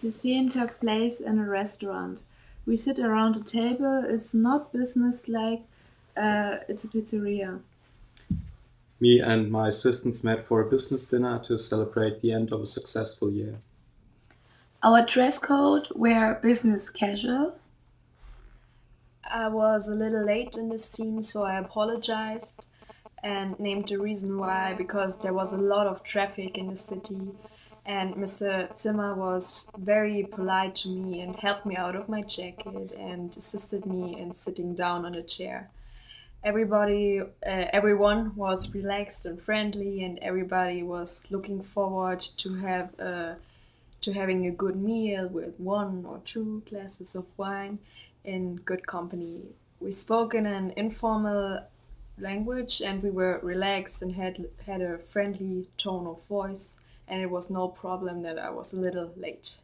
The scene took place in a restaurant. We sit around a table. It's not business-like. Uh, it's a pizzeria. Me and my assistants met for a business dinner to celebrate the end of a successful year. Our dress code were business casual. I was a little late in the scene, so I apologized and named the reason why because there was a lot of traffic in the city and Mr. Zimmer was very polite to me and helped me out of my jacket and assisted me in sitting down on a chair. Everybody, uh, everyone was relaxed and friendly, and everybody was looking forward to have a, to having a good meal with one or two glasses of wine in good company. We spoke in an informal language, and we were relaxed and had had a friendly tone of voice and it was no problem that I was a little late.